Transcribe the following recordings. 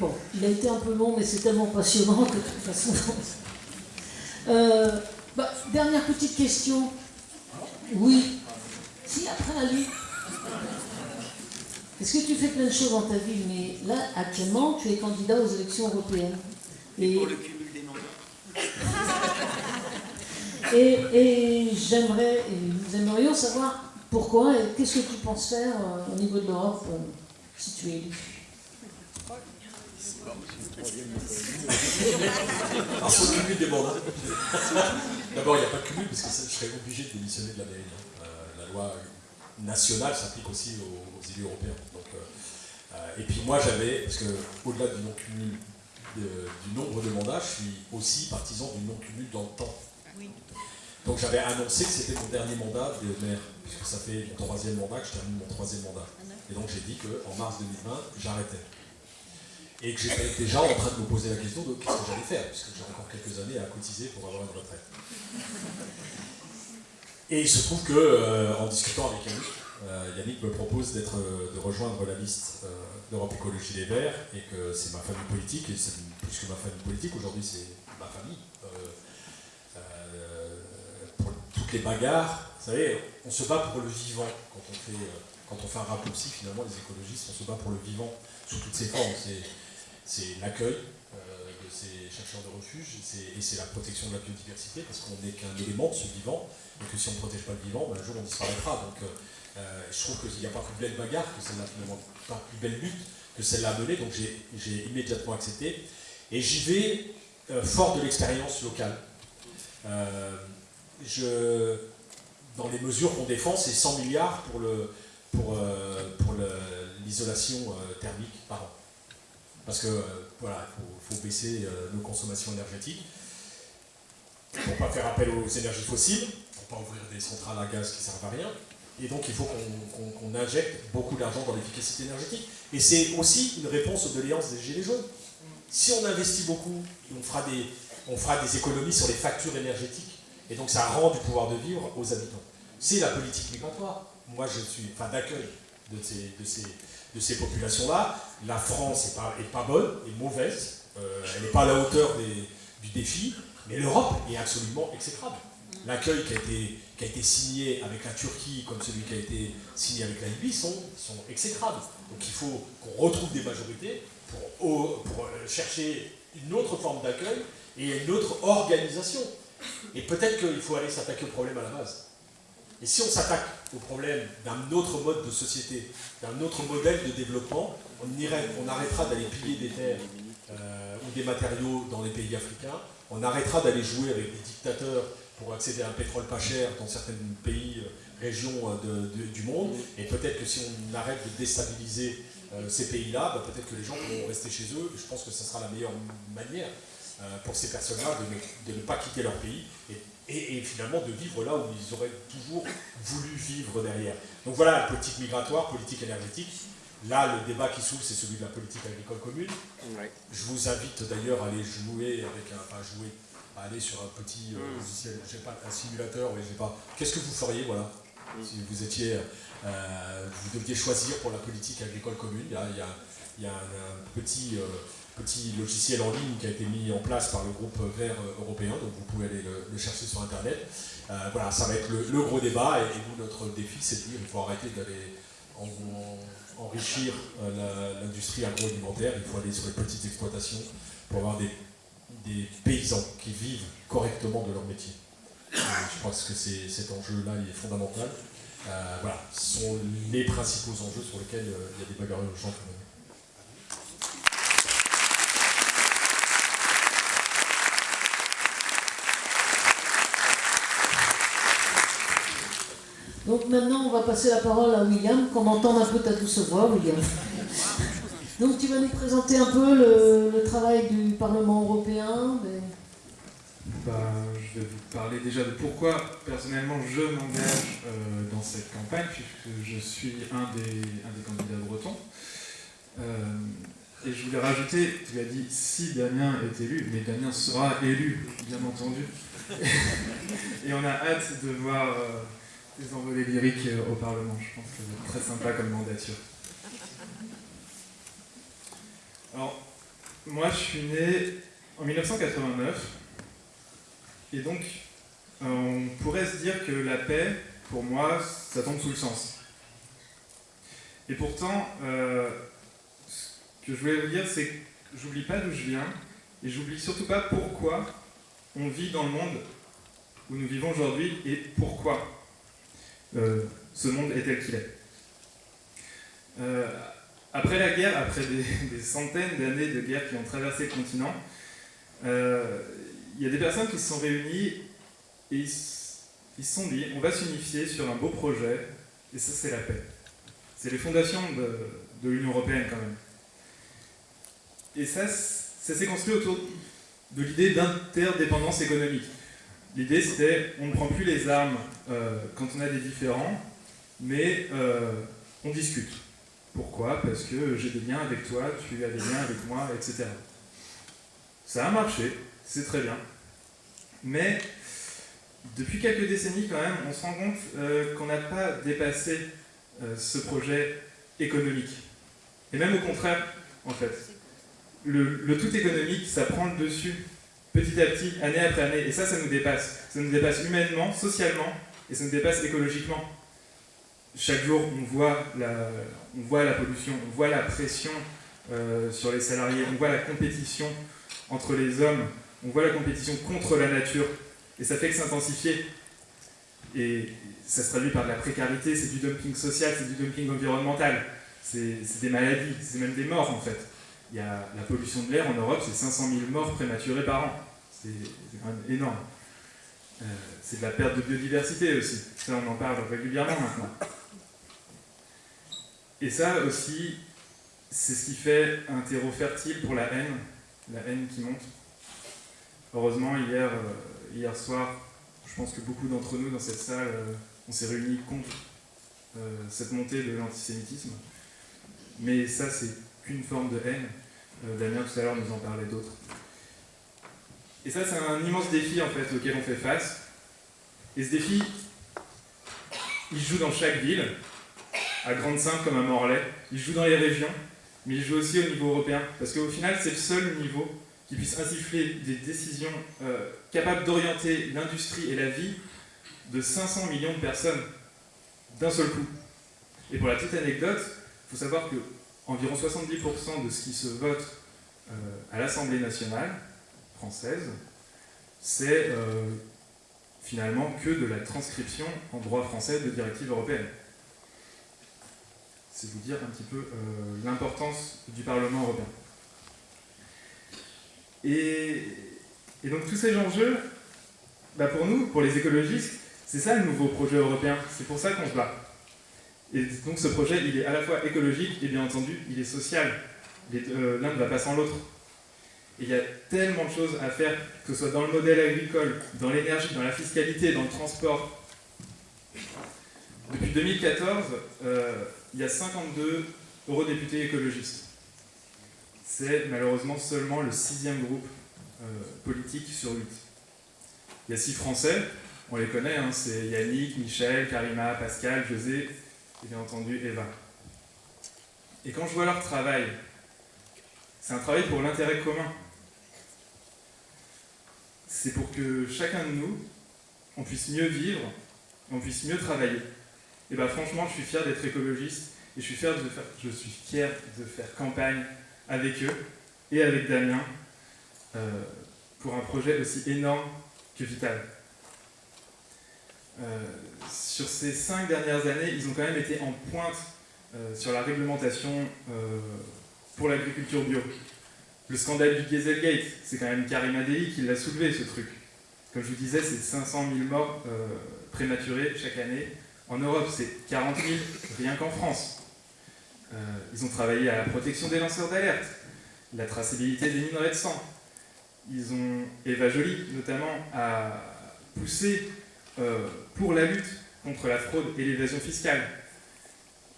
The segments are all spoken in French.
Bon, il a été un peu long, mais c'est tellement passionnant que de toute façon. Euh, bah, dernière petite question. Oui. Si, après, allez. Est-ce que tu fais plein de choses dans ta vie, mais là, actuellement, tu es candidat aux élections européennes. Et, pour le cumul des mandats Et, j'aimerais, nous aimerions savoir pourquoi et qu'est-ce que tu penses faire euh, au niveau de l'Europe euh, si tu es élu. Alors sur le cumul des mandats, d'abord il n'y a pas de cumul parce que je serais obligé de démissionner de la mairie. Hein. Euh, la loi nationale s'applique aussi aux, élus européens. et puis moi j'avais, parce qu'au-delà du non-cumul du nombre de mandats, je suis aussi partisan du non-cumul dans le temps. Donc j'avais annoncé que c'était mon dernier mandat de maire, puisque ça fait mon troisième mandat que je termine mon troisième mandat. Et donc j'ai dit qu'en mars 2020, j'arrêtais. Et que j'étais déjà en train de me poser la question de qu'est-ce que j'allais faire, puisque j'ai encore quelques années à cotiser pour avoir une retraite. Et il se trouve que, euh, en discutant avec Yannick, euh, Yannick me propose euh, de rejoindre la liste d'Europe Écologie Les Verts, et que c'est ma famille politique, et c'est plus que ma famille politique, aujourd'hui c'est ma famille toutes les bagarres, vous savez, on se bat pour le vivant quand on fait, quand on fait un raccourci, finalement, les écologistes, on se bat pour le vivant sous toutes ses formes. C'est l'accueil euh, de ces chercheurs de refuge et c'est la protection de la biodiversité parce qu'on n'est qu'un élément de ce vivant et que si on ne protège pas le vivant, ben, un jour on disparaîtra. Donc euh, je trouve qu'il n'y a pas plus belle bagarre que celle-là, finalement, pas plus belle lutte que celle-là à mener, donc j'ai immédiatement accepté. Et j'y vais fort de l'expérience locale dans les mesures qu'on défend, c'est 100 milliards pour le pour, euh, pour l'isolation euh, thermique par an. Parce que euh, voilà, il faut, baisser nos consommations énergétiques pour ne pas faire appel aux énergies fossiles, pour ne pas ouvrir des centrales à gaz qui servent à rien. Et donc il faut qu'on injecte beaucoup d'argent dans l'efficacité énergétique. Et c'est aussi une réponse aux doléances des Gilets jaunes. Si on investit beaucoup, on fera des, on fera des économies sur les factures énergétiques et donc ça rend du pouvoir de vivre aux habitants. C'est la politique migratoire. Moi, je suis enfin, d'accueil de ces, de ces, de ces populations-là. La France n'est pas, est pas bonne, est mauvaise, euh, elle n'est pas à la hauteur du défi, mais l'Europe est absolument exécrable. L'accueil qui, a été, qui a été signé avec la Turquie, comme celui qui a été signé avec la Libye, sont, sont exécrables. Donc il faut qu'on retrouve des majorités pour, pour euh, chercher une autre forme d'accueil et une autre organisation. Et peut-être qu'il faut aller s'attaquer au problème à la base. Et si on s'attaque au problème d'un autre mode de société, d'un autre modèle de développement, on, irait, on arrêtera d'aller piller des terres euh, ou des matériaux dans les pays africains, on arrêtera d'aller jouer avec des dictateurs pour accéder à un pétrole pas cher dans certains pays, euh, régions euh, du monde, et peut-être que si on arrête de déstabiliser ces pays-là, bah, peut-être que les gens pourront rester chez eux, je pense que ce sera la meilleure manière pour ces personnes-là de, ne pas quitter leur pays finalement de vivre là où ils auraient toujours voulu vivre derrière. Donc voilà, politique migratoire, politique énergétique. Là, le débat qui s'ouvre, c'est celui de la politique agricole commune. Je vous invite d'ailleurs à aller jouer avec un, enfin jouer, à aller sur un petit euh, mm. logiciel, je sais pas, un simulateur, je sais pas. Qu'est-ce que vous feriez, voilà, mm. si vous étiez, euh, vous deviez choisir pour la politique agricole commune? Il y a, il y a, un, petit petit logiciel en ligne qui a été mis en place par le groupe vert européen, donc vous pouvez aller le, chercher sur Internet. Euh, voilà, ça va être le, gros débat, et, nous, notre défi, c'est de dire qu'il faut arrêter d'aller enrichir euh, l'industrie agroalimentaire, il faut aller sur les petites exploitations pour avoir des, paysans qui vivent correctement de leur métier. je pense que cet enjeu-là est fondamental. Euh, voilà, ce sont les principaux enjeux sur lesquels il y a des bagarres urgentes. Donc maintenant, on va passer la parole à William, qu'on entende un peu ta douce voix, William. Donc tu vas nous présenter un peu le, travail du Parlement européen bah, Je vais vous parler déjà de pourquoi personnellement je m'engage euh, dans cette campagne, puisque je suis un des, un des candidats bretons. Euh, et je voulais rajouter, tu as dit si Damien est élu, mais Damien sera élu, bien entendu. et on a hâte de voir... Euh, des envolées lyriques euh, au Parlement. Je pense que c'est très sympa comme mandature. Alors, moi, je suis né en 1989, et donc on pourrait se dire que la paix, pour moi, ça tombe sous le sens. Et pourtant, euh, ce que je voulais vous dire, c'est que j'oublie pas d'où je viens, et j'oublie surtout pas pourquoi on vit dans le monde où nous vivons aujourd'hui, et pourquoi euh, ce monde est tel qu'il est. Euh, après la guerre, après des, centaines d'années de guerre qui ont traversé le continent, il y a des personnes qui se sont réunies et ils se sont dit, on va s'unifier sur un beau projet, et ça c'est la paix. C'est les fondations de, l'Union Européenne quand même. Et ça, ça s'est construit autour de l'idée d'interdépendance économique. L'idée c'était, on ne prend plus les armes euh, quand on a des différends, mais euh, on discute. Pourquoi? Parce que j'ai des liens avec toi, tu as des liens avec moi, etc. Ça a marché, c'est très bien. Mais depuis quelques décennies, quand même, on se rend compte euh, qu'on n'a pas dépassé ce projet économique. Et même au contraire, en fait. Le, tout économique, ça prend le dessus petit à petit, année après année, et ça, ça nous dépasse. Ça nous dépasse humainement, socialement, et ça nous dépasse écologiquement. Chaque jour, on voit la, pollution, on voit la pression euh, sur les salariés, on voit la compétition entre les hommes, on voit la compétition contre la nature, et ça fait que s'intensifier. Et ça se traduit par de la précarité, c'est du dumping social, c'est du dumping environnemental, c'est des maladies, c'est même des morts en fait. Il y a la pollution de l'air en Europe, c'est 500 000 morts prématurés par an. C'est quand même énorme. Euh, c'est de la perte de biodiversité aussi. Ça, on en parle régulièrement maintenant. Et ça aussi, c'est ce qui fait un terreau fertile pour la haine, la haine qui monte. Heureusement, hier, euh, hier soir, je pense que beaucoup d'entre nous dans cette salle, euh, on s'est réunis contre cette montée de l'antisémitisme. Mais ça, c'est qu'une forme de haine. Damien, tout à l'heure, nous en parlait d'autres. Et ça, c'est un immense défi, en fait, auquel on fait face. Et ce défi, il joue dans chaque ville, à Grande-Sainte comme à Morlaix, il joue dans les régions, mais il joue aussi au niveau européen. Parce qu'au final, c'est le seul niveau qui puisse insuffler des décisions euh, capables d'orienter l'industrie et la vie de 500 millions de personnes d'un seul coup. Et pour la petite anecdote, il faut savoir que environ 70% de ce qui se vote euh, à l'Assemblée nationale française, c'est euh, finalement que de la transcription en droit français de directives européennes. C'est vous dire un petit peu l'importance du Parlement européen. Et, donc tous ces enjeux, bah pour nous, pour les écologistes, c'est ça le nouveau projet européen, c'est pour ça qu'on se bat. Et donc ce projet, il est à la fois écologique et bien entendu, il est social. Euh, l'un ne va pas sans l'autre. Et il y a tellement de choses à faire, que ce soit dans le modèle agricole, dans l'énergie, dans la fiscalité, dans le transport. Depuis 2014, euh, il y a 52 eurodéputés écologistes c'est malheureusement seulement le sixième groupe euh, politique sur huit. Il y a six Français, on les connaît, hein, c'est Yannick, Michel, Karima, Pascal, José et bien entendu Eva. Et quand je vois leur travail, c'est un travail pour l'intérêt commun. C'est pour que chacun de nous, on puisse mieux vivre, on puisse mieux travailler. Et bien franchement, je suis fier d'être écologiste et je suis fier de faire, je suis fier de faire campagne avec eux et avec Damien euh, pour un projet aussi énorme que vital. Euh, sur ces cinq dernières années, ils ont quand même été en pointe euh, sur la réglementation pour l'agriculture bio. Le scandale du Dieselgate, c'est quand même Karim Adeli qui l'a soulevé ce truc. Comme je vous disais, c'est 500 000 morts prématurés chaque année. En Europe, c'est 40 000 rien qu'en France. Euh, ils ont travaillé à la protection des lanceurs d'alerte, la traçabilité des minerais de sang. Ils ont, Eva Joly notamment, a poussé euh, pour la lutte contre la fraude et l'évasion fiscale.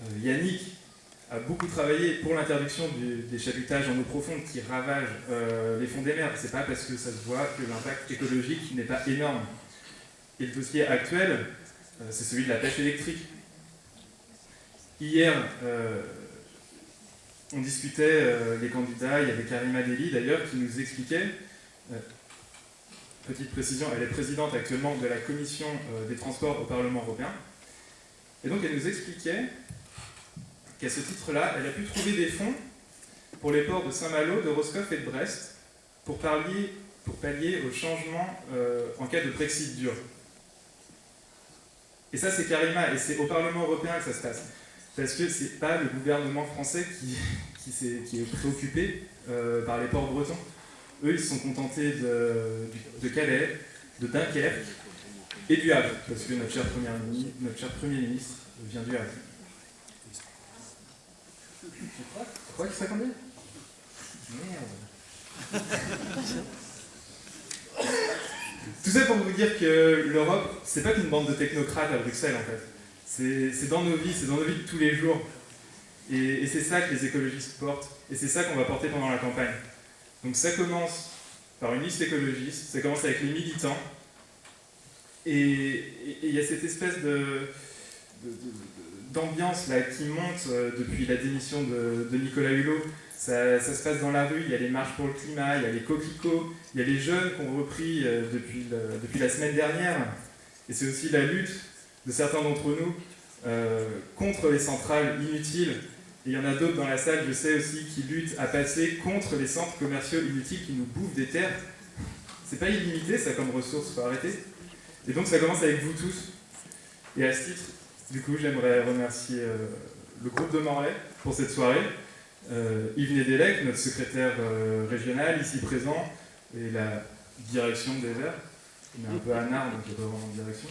Euh, Yannick a beaucoup travaillé pour l'interdiction des chalutages en eau profonde qui ravagent les fonds des mers. C'est pas parce que ça se voit que l'impact écologique n'est pas énorme. Et le dossier actuel, c'est celui de la pêche électrique. Hier, on discutait, les candidats, il y avait Karima Deli d'ailleurs, qui nous expliquait, petite précision, elle est présidente actuellement de la commission des transports au Parlement européen, et donc elle nous expliquait qu'à ce titre-là, elle a pu trouver des fonds pour les ports de Saint-Malo, de Roscoff et de Brest, pour pallier, au changement euh, en cas de Brexit dur. Et ça, c'est Karima, et c'est au Parlement européen que ça se passe. Parce que c'est pas le gouvernement français qui, est, préoccupé euh, par les ports bretons. Eux, ils se sont contentés de, Calais, de Dunkerque et du Havre, parce que notre cher premier ministre vient du Havre. Tu crois combien Merde. Tout ça pour vous dire que l'Europe, c'est pas qu'une bande de technocrates à Bruxelles en fait. C'est dans nos vies, c'est dans nos vies de tous les jours. Et, c'est ça que les écologistes portent. Et c'est ça qu'on va porter pendant la campagne. Donc ça commence par une liste écologiste, ça commence avec les militants. Et il y a cette espèce de d'ambiance là qui monte euh, depuis la démission de, Nicolas Hulot. Ça, se passe dans la rue, il y a les marches pour le climat, il y a les coquelicots, il y a les jeunes qui ont repris euh, depuis, depuis la semaine dernière. Et c'est aussi la lutte de certains d'entre nous euh, contre les centrales inutiles. Et il y en a d'autres dans la salle, je sais aussi, qui luttent à passer contre les centres commerciaux inutiles qui nous bouffent des terres. C'est pas illimité ça comme ressource, faut arrêter. Et donc ça commence avec vous tous. Et à ce titre, du coup, j'aimerais remercier euh, le groupe de Morlaix pour cette soirée, euh, Yves Nedelec, notre secrétaire euh, régional, ici présent, et la direction des Verts. Il est un peu anard, donc il pas vraiment de direction.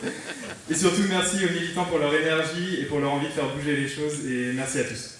et surtout, merci aux militants pour leur énergie et pour leur envie de faire bouger les choses, et merci à tous.